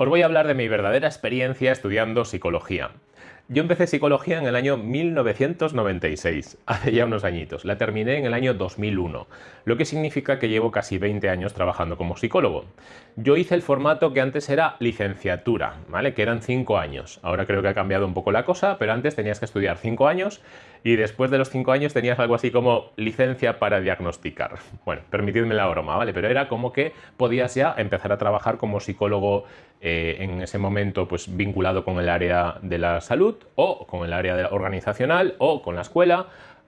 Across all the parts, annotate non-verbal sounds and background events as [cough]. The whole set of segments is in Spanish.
Os voy a hablar de mi verdadera experiencia estudiando psicología. Yo empecé psicología en el año 1996, [laughs] hace ya unos añitos. La terminé en el año 2001, lo que significa que llevo casi 20 años trabajando como psicólogo. Yo hice el formato que antes era licenciatura, ¿vale? Que eran 5 años. Ahora creo que ha cambiado un poco la cosa, pero antes tenías que estudiar 5 años y después de los 5 años tenías algo así como licencia para diagnosticar. Bueno, permitidme la broma, ¿vale? Pero era como que podías ya empezar a trabajar como psicólogo eh, en ese momento pues vinculado con el área de la salud o con el área organizacional o con la escuela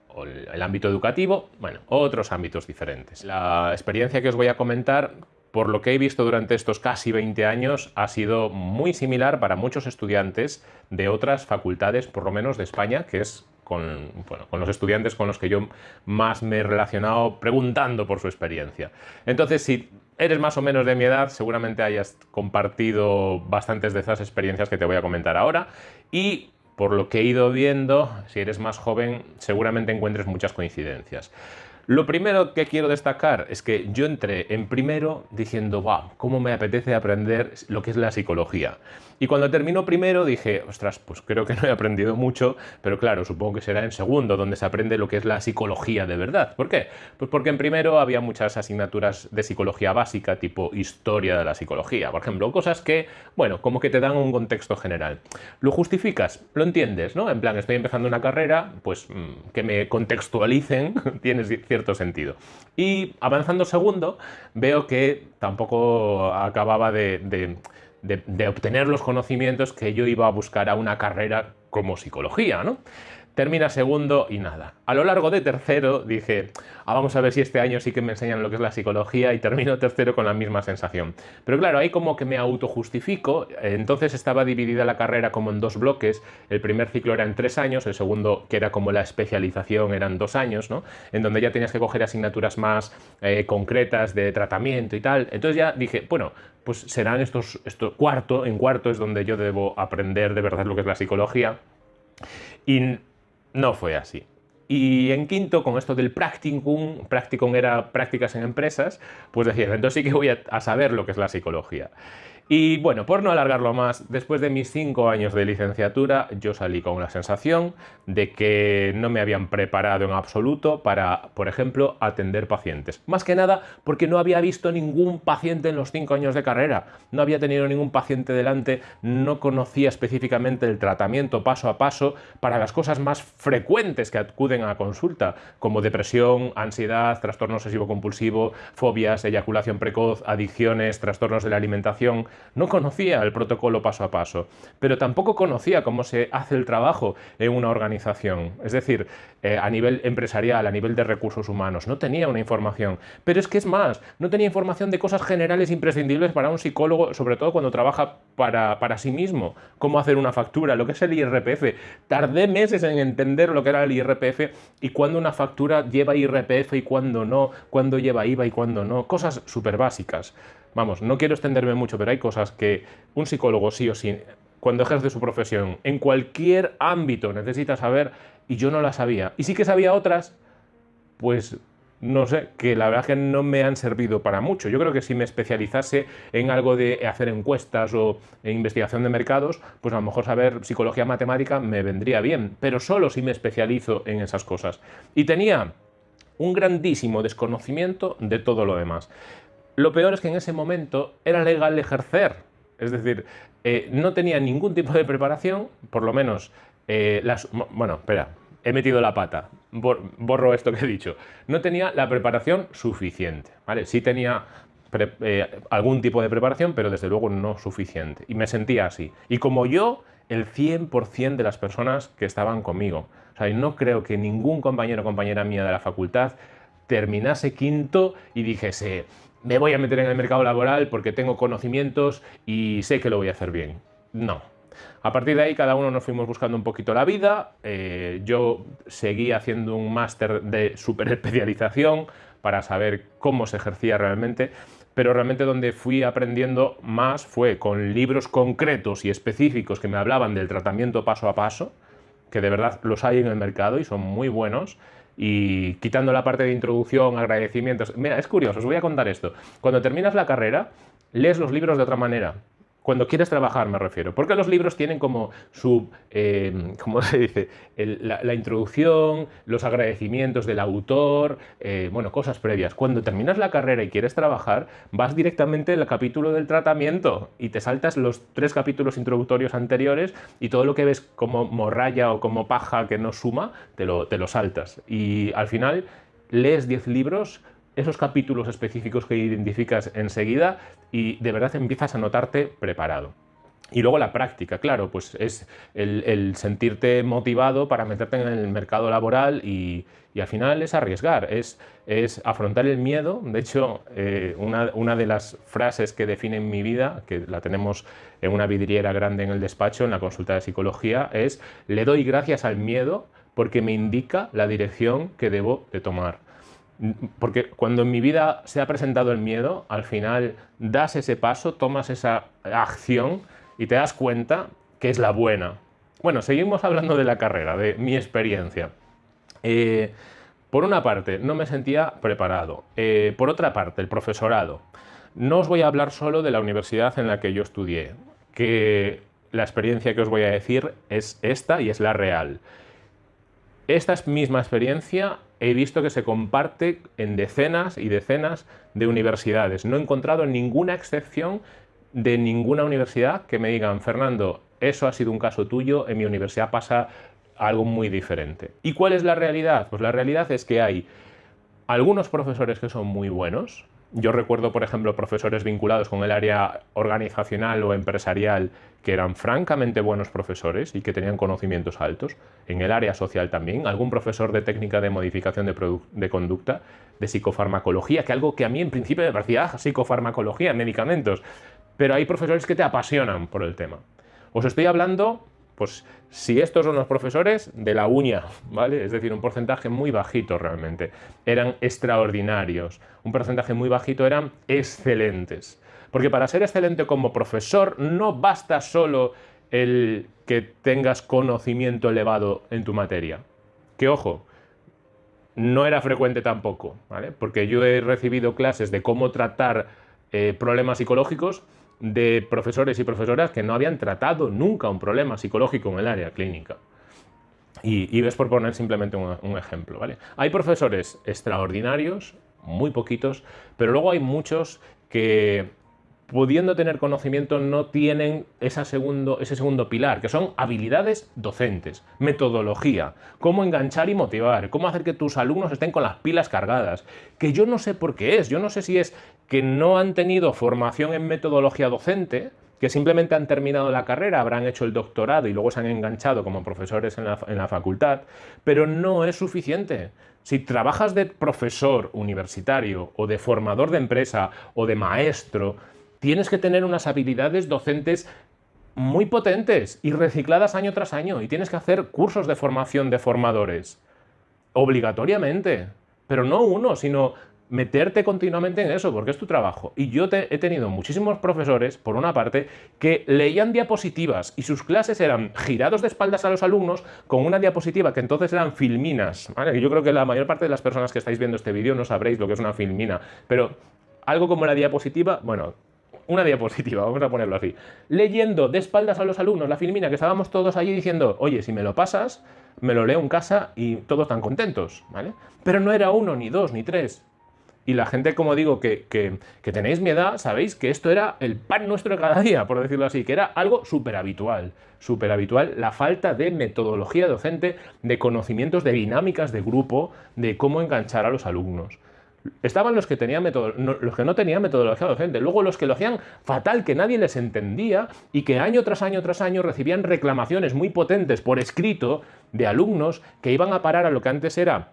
o el ámbito educativo, bueno, otros ámbitos diferentes. La experiencia que os voy a comentar por lo que he visto durante estos casi 20 años, ha sido muy similar para muchos estudiantes de otras facultades, por lo menos de España, que es con, con, los estudiantes con los que yo más me he relacionado preguntando por su experiencia. Entonces, si eres más o menos de mi edad, seguramente hayas compartido bastantes de esas experiencias que te voy a comentar ahora y por lo que he ido viendo, si eres más joven, seguramente encuentres muchas coincidencias. Lo primero que quiero destacar es que yo entré en primero diciendo, wow, cómo me apetece aprender lo que es la psicología. Y cuando terminó primero dije, ostras, pues creo que no he aprendido mucho, pero claro, supongo que será en segundo donde se aprende lo que es la psicología de verdad. ¿Por qué? Pues porque en primero había muchas asignaturas de psicología básica, tipo historia de la psicología, por ejemplo, cosas que, bueno, como que te dan un contexto general. Lo justificas, lo entiendes, ¿no? En plan, estoy empezando una carrera, pues mm, que me contextualicen [laughs] tiene cierto sentido. Y avanzando segundo, veo que tampoco acababa de de, obtener los conocimientos que yo iba a buscar a una carrera como psicología, ¿no? Termina segundo y nada. A lo largo de tercero dije, ah, vamos a ver si este año sí que me enseñan lo que es la psicología y termino tercero con la misma sensación. Pero claro, ahí como que me autojustifico, entonces estaba dividida la carrera como en dos bloques, el primer ciclo era en tres años, el segundo, que era como la especialización, eran dos años, ¿no? En donde ya tenías que coger asignaturas más eh, concretas de tratamiento y tal. Entonces ya dije, bueno, pues serán estos, esto, cuarto, en cuarto es donde yo debo aprender de verdad lo que es la psicología. No fue así. Y en quinto, con esto del practicum, practicum era prácticas en empresas, pues decía, entonces sí que voy a saber lo que es la psicología. Y bueno, por no alargarlo más, después de mis cinco años de licenciatura, yo salí con la sensación de que no me habían preparado en absoluto para, por ejemplo, atender pacientes. Más que nada porque no había visto ningún paciente en los cinco años de carrera, no había tenido ningún paciente delante, no conocía específicamente el tratamiento paso a paso para las cosas más frecuentes que acuden a consulta, como depresión, ansiedad, trastorno obsesivo-compulsivo, fobias, eyaculación precoz, adicciones, trastornos de la alimentación, no conocía el protocolo paso a paso, pero tampoco conocía cómo se hace el trabajo en una organización, es decir, eh, a nivel empresarial, a nivel de recursos humanos, no tenía una información. Pero es que es más, no tenía información de cosas generales imprescindibles para un psicólogo, sobre todo cuando trabaja para, para sí mismo, cómo hacer una factura, lo que es el IRPF. Tardé meses en entender lo que era el IRPF y cuándo una factura lleva IRPF y cuándo no, cuándo lleva IVA y cuándo no, cosas súper básicas. Vamos, no quiero extenderme mucho, pero hay cosas que un psicólogo sí o sí, cuando ejerce su profesión, en cualquier ámbito necesita saber y yo no las sabía. Y sí que sabía otras, pues no sé, que la verdad que no me han servido para mucho. Yo creo que si me especializase en algo de hacer encuestas o investigación de mercados, pues a lo mejor saber psicología matemática me vendría bien, pero solo si me especializo en esas cosas. Y tenía un grandísimo desconocimiento de todo lo demás. Lo peor es que en ese momento era legal ejercer, es decir, eh, no tenía ningún tipo de preparación, por lo menos eh. Bueno, espera, he metido la pata, borro esto que he dicho. No tenía la preparación suficiente, ¿vale? Sí tenía eh, algún tipo de preparación, pero desde luego no suficiente. Y me sentía así. Y como yo, el 100% de las personas que estaban conmigo. O sea, no creo que ningún compañero o compañera mía de la facultad terminase quinto y dijese, me voy a meter en el mercado laboral porque tengo conocimientos y sé que lo voy a hacer bien. No. A partir de ahí cada uno nos fuimos buscando un poquito la vida. Eh, yo seguí haciendo un máster de superespecialización para saber cómo se ejercía realmente, pero realmente donde fui aprendiendo más fue con libros concretos y específicos que me hablaban del tratamiento paso a paso, que de verdad los hay en el mercado y son muy buenos, y quitando la parte de introducción, agradecimientos... Mira, es curioso, os voy a contar esto. Cuando terminas la carrera, lees los libros de otra manera. Cuando quieres trabajar me refiero, porque los libros tienen como su, eh, [laughs] ¿cómo se dice? la, introducción, los agradecimientos del autor, eh, bueno, cosas previas. Cuando terminas la carrera y quieres trabajar, vas directamente al capítulo del tratamiento y te saltas los tres capítulos introductorios anteriores y todo lo que ves como morralla o como paja que no suma, te lo, te lo saltas. Y al final lees 10 libros esos capítulos específicos que identificas enseguida y de verdad empiezas a notarte preparado. Y luego la práctica, claro, pues es el, sentirte motivado para meterte en el mercado laboral y, al final es arriesgar, es, es, afrontar el miedo. De hecho, eh, una, una, de las frases que definen mi vida, que la tenemos en una vidriera grande en el despacho, en la consulta de psicología, es le doy gracias al miedo porque me indica la dirección que debo de tomar. Porque cuando en mi vida se ha presentado el miedo, al final das ese paso, tomas esa acción y te das cuenta que es la buena. Bueno, seguimos hablando de la carrera, de mi experiencia. Eh, por una parte, no me sentía preparado. Eh, por otra parte, el profesorado. No os voy a hablar solo de la universidad en la que yo estudié, que la experiencia que os voy a decir es esta y es la real. Esta misma experiencia he visto que se comparte en decenas y decenas de universidades. No he encontrado ninguna excepción de ninguna universidad que me digan, Fernando, eso ha sido un caso tuyo, en mi universidad pasa algo muy diferente. ¿Y cuál es la realidad? Pues la realidad es que hay algunos profesores que son muy buenos, yo recuerdo, por ejemplo, profesores vinculados con el área organizacional o empresarial que eran francamente buenos profesores y que tenían conocimientos altos. En el área social también, algún profesor de técnica de modificación de, conducta, de psicofarmacología, que algo que a mí en principio me parecía ah, psicofarmacología, medicamentos. Pero hay profesores que te apasionan por el tema. Os estoy hablando pues si estos son los profesores de la uña, ¿vale? Es decir, un porcentaje muy bajito realmente. Eran extraordinarios. Un porcentaje muy bajito eran excelentes. Porque para ser excelente como profesor no basta solo el que tengas conocimiento elevado en tu materia. Que ojo, no era frecuente tampoco, ¿vale? Porque yo he recibido clases de cómo tratar eh, problemas psicológicos de profesores y profesoras que no habían tratado nunca un problema psicológico en el área clínica. Y, ves por poner simplemente un, ejemplo. ¿vale? Hay profesores extraordinarios, muy poquitos, pero luego hay muchos que pudiendo tener conocimiento no tienen segundo, ese segundo pilar, que son habilidades docentes, metodología, cómo enganchar y motivar, cómo hacer que tus alumnos estén con las pilas cargadas, que yo no sé por qué es, yo no sé si es que no han tenido formación en metodología docente, que simplemente han terminado la carrera, habrán hecho el doctorado y luego se han enganchado como profesores en la, facultad, pero no es suficiente. Si trabajas de profesor universitario o de formador de empresa o de maestro, tienes que tener unas habilidades docentes muy potentes y recicladas año tras año y tienes que hacer cursos de formación de formadores, obligatoriamente, pero no uno, sino meterte continuamente en eso, porque es tu trabajo. Y yo he tenido muchísimos profesores, por una parte, que leían diapositivas y sus clases eran girados de espaldas a los alumnos con una diapositiva que entonces eran filminas. Yo creo que la mayor parte de las personas que estáis viendo este vídeo no sabréis lo que es una filmina, pero algo como la diapositiva, bueno, una diapositiva, [laughs] vamos a ponerlo así, leyendo de espaldas a los alumnos la filmina que estábamos todos allí diciendo, oye, si me lo pasas, me lo leo en casa y todos están contentos, ¿vale? Pero no era uno, ni dos, ni tres. Y la gente, como digo, que, que, tenéis mi edad, sabéis que esto era el pan nuestro de cada día, por decirlo así, que era algo súper habitual, súper habitual, la falta de metodología docente, de conocimientos de dinámicas de grupo, de cómo enganchar a los alumnos. Estaban los que, tenían los que no tenían metodología docente, luego los que lo hacían fatal, que nadie les entendía y que año tras año tras año recibían reclamaciones muy potentes por escrito de alumnos que iban a parar a lo que antes era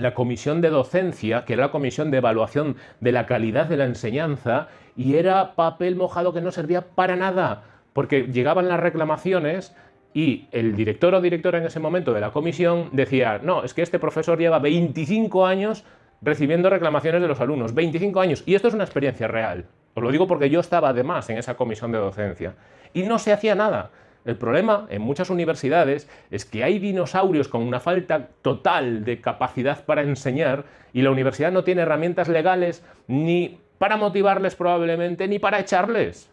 la comisión de docencia, que era la comisión de evaluación de la calidad de la enseñanza, y era papel mojado que no servía para nada, porque llegaban las reclamaciones y el director o directora en ese momento de la comisión decía, no, es que este profesor lleva 25 años recibiendo reclamaciones de los alumnos. 25 años. Y esto es una experiencia real. Os lo digo porque yo estaba además en esa comisión de docencia. Y no se hacía nada. El problema en muchas universidades es que hay dinosaurios con una falta total de capacidad para enseñar y la universidad no tiene herramientas legales ni para motivarles probablemente, ni para echarles.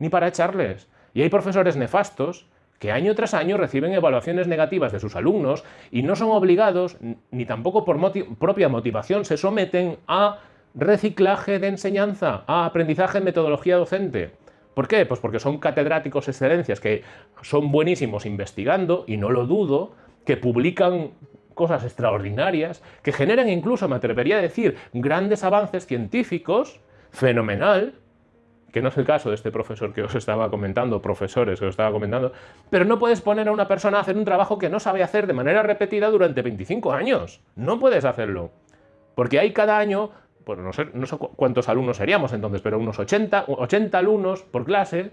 ni para echarles. Y hay profesores nefastos que año tras año reciben evaluaciones negativas de sus alumnos y no son obligados, ni tampoco por propia motivación, se someten a reciclaje de enseñanza, a aprendizaje en metodología docente. ¿Por qué? Pues porque son catedráticos excelencias que son buenísimos investigando, y no lo dudo, que publican cosas extraordinarias, que generan incluso, me atrevería a decir, grandes avances científicos, fenomenal, que no es el caso de este profesor que os estaba comentando, profesores que os estaba comentando, pero no puedes poner a una persona a hacer un trabajo que no sabe hacer de manera repetida durante 25 años. No puedes hacerlo. Porque hay cada año, no sé, no sé cuántos alumnos seríamos entonces, pero unos 80, 80 alumnos por clase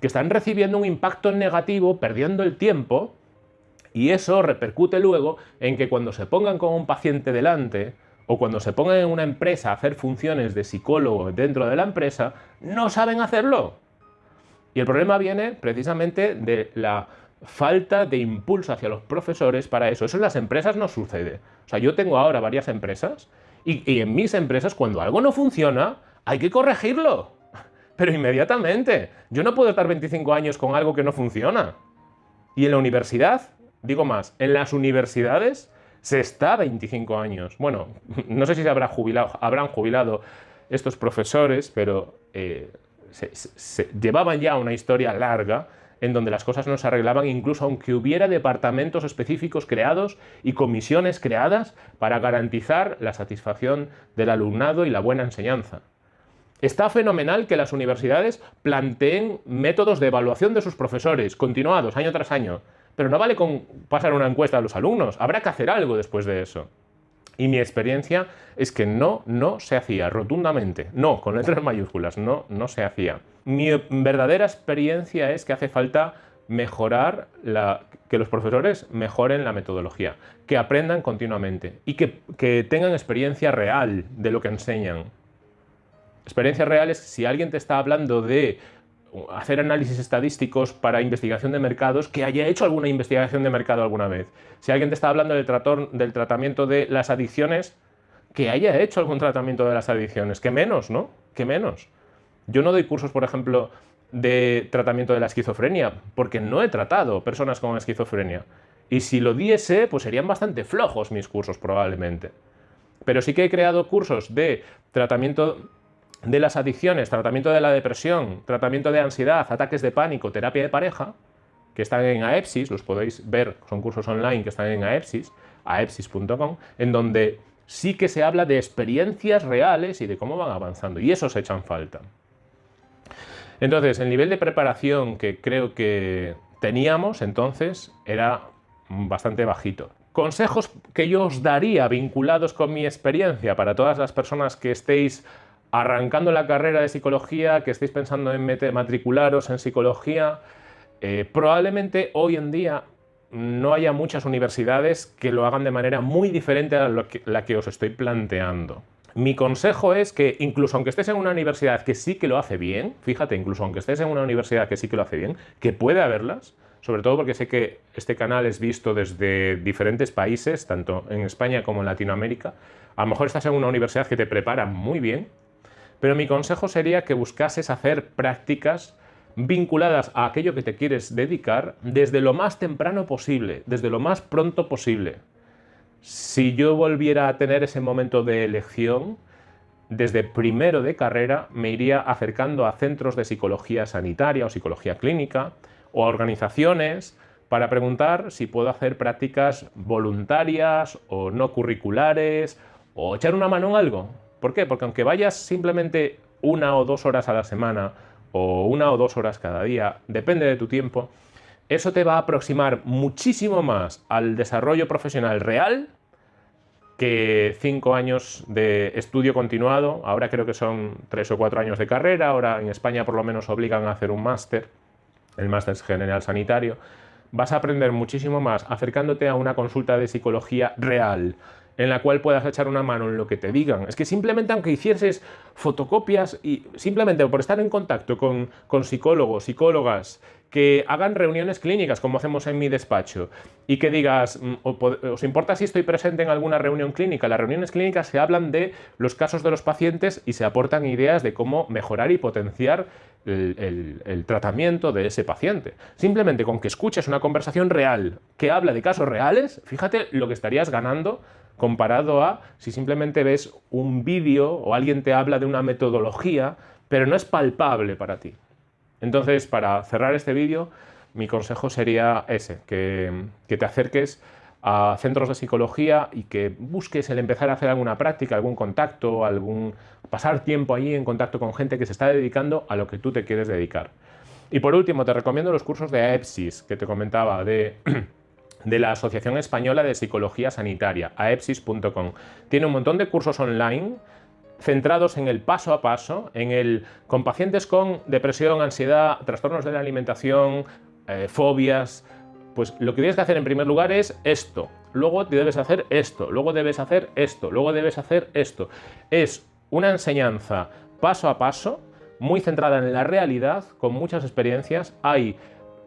que están recibiendo un impacto negativo, perdiendo el tiempo, y eso repercute luego en que cuando se pongan con un paciente delante, o cuando se pongan en una empresa a hacer funciones de psicólogo dentro de la empresa, no saben hacerlo. Y el problema viene precisamente de la falta de impulso hacia los profesores para eso. Eso en las empresas no sucede. O sea, yo tengo ahora varias empresas y, en mis empresas cuando algo no funciona hay que corregirlo. Pero inmediatamente. Yo no puedo estar 25 años con algo que no funciona. Y en la universidad, digo más, en las universidades se está 25 años. Bueno, [laughs] no sé si se habrá jubilado, habrán jubilado estos profesores, pero eh, se, llevaban ya una historia larga en donde las cosas no se arreglaban, incluso aunque hubiera departamentos específicos creados y comisiones creadas para garantizar la satisfacción del alumnado y la buena enseñanza. Está fenomenal que las universidades planteen métodos de evaluación de sus profesores, continuados, año tras año, pero no vale con pasar una encuesta a los alumnos, habrá que hacer algo después de eso. Y mi experiencia es que no, no se hacía, rotundamente. No, con letras mayúsculas, no, no se hacía. Mi verdadera experiencia es que hace falta mejorar, la, que los profesores mejoren la metodología, que aprendan continuamente y que, que tengan experiencia real de lo que enseñan. Experiencia real es si alguien te está hablando de hacer análisis estadísticos para investigación de mercados que haya hecho alguna investigación de mercado alguna vez. Si alguien te está hablando del, del tratamiento de las adicciones, que haya hecho algún tratamiento de las adicciones. Que menos, ¿no? Que menos. Yo no doy cursos, por ejemplo, de tratamiento de la esquizofrenia, porque no he tratado personas con esquizofrenia. Y si lo diese, pues serían bastante flojos mis cursos probablemente. Pero sí que he creado cursos de tratamiento de las adicciones, tratamiento de la depresión, tratamiento de ansiedad, ataques de pánico, terapia de pareja, que están en AEPSIS, los podéis ver, son cursos online que están en AEPSIS, aepsis.com, en donde sí que se habla de experiencias reales y de cómo van avanzando, y eso se echan falta. Entonces, el nivel de preparación que creo que teníamos entonces era bastante bajito. Consejos que yo os daría vinculados con mi experiencia para todas las personas que estéis arrancando la carrera de psicología, que estéis pensando en matricularos en psicología, eh, probablemente hoy en día no haya muchas universidades que lo hagan de manera muy diferente a la que os estoy planteando. Mi consejo es que incluso aunque estés en una universidad que sí que lo hace bien, fíjate, incluso aunque estés en una universidad que sí que lo hace bien, que puede haberlas, sobre todo porque sé que este canal es visto desde diferentes países, tanto en España como en Latinoamérica, a lo mejor estás en una universidad que te prepara muy bien, pero mi consejo sería que buscases hacer prácticas vinculadas a aquello que te quieres dedicar desde lo más temprano posible, desde lo más pronto posible. Si yo volviera a tener ese momento de elección, desde primero de carrera me iría acercando a centros de psicología sanitaria o psicología clínica o a organizaciones para preguntar si puedo hacer prácticas voluntarias o no curriculares o echar una mano en algo. ¿Por qué? Porque aunque vayas simplemente una o dos horas a la semana o una o dos horas cada día, depende de tu tiempo, eso te va a aproximar muchísimo más al desarrollo profesional real que cinco años de estudio continuado, ahora creo que son tres o cuatro años de carrera, ahora en España por lo menos obligan a hacer un máster, el máster general sanitario, vas a aprender muchísimo más acercándote a una consulta de psicología real, en la cual puedas echar una mano en lo que te digan. Es que simplemente aunque hicieses fotocopias y simplemente por estar en contacto con, con psicólogos, psicólogas, que hagan reuniones clínicas, como hacemos en mi despacho, y que digas, mm, ¿os importa si estoy presente en alguna reunión clínica? Las reuniones clínicas se hablan de los casos de los pacientes y se aportan ideas de cómo mejorar y potenciar el, el, tratamiento de ese paciente. Simplemente con que escuches una conversación real que habla de casos reales, fíjate lo que estarías ganando comparado a si simplemente ves un vídeo o alguien te habla de una metodología, pero no es palpable para ti. Entonces, para cerrar este vídeo, mi consejo sería ese, que, te acerques a centros de psicología y que busques el empezar a hacer alguna práctica, algún contacto, algún pasar tiempo allí en contacto con gente que se está dedicando a lo que tú te quieres dedicar. Y por último, te recomiendo los cursos de AEPSIS, que te comentaba, de, [clears throat] de la Asociación Española de Psicología Sanitaria, aepsis.com. Tiene un montón de cursos online centrados en el paso a paso, en el con pacientes con depresión, ansiedad, trastornos de la alimentación, eh, fobias, pues lo que tienes que hacer en primer lugar es esto, luego debes hacer esto, luego debes hacer esto, luego debes hacer esto. Es una enseñanza paso a paso, muy centrada en la realidad, con muchas experiencias. Hay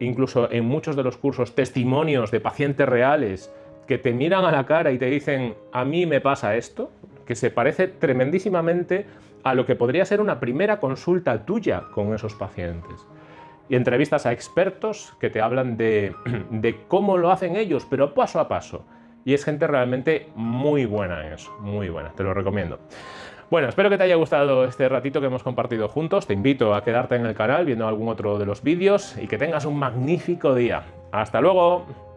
incluso en muchos de los cursos testimonios de pacientes reales que te miran a la cara y te dicen, a mí me pasa esto, que se parece tremendísimamente a lo que podría ser una primera consulta tuya con esos pacientes. Y entrevistas a expertos que te hablan de, [clears throat] cómo lo hacen ellos, pero paso a paso. Y es gente realmente muy buena en eso, muy buena, te lo recomiendo. Bueno, espero que te haya gustado este ratito que hemos compartido juntos. Te invito a quedarte en el canal viendo algún otro de los vídeos y que tengas un magnífico día. ¡Hasta luego!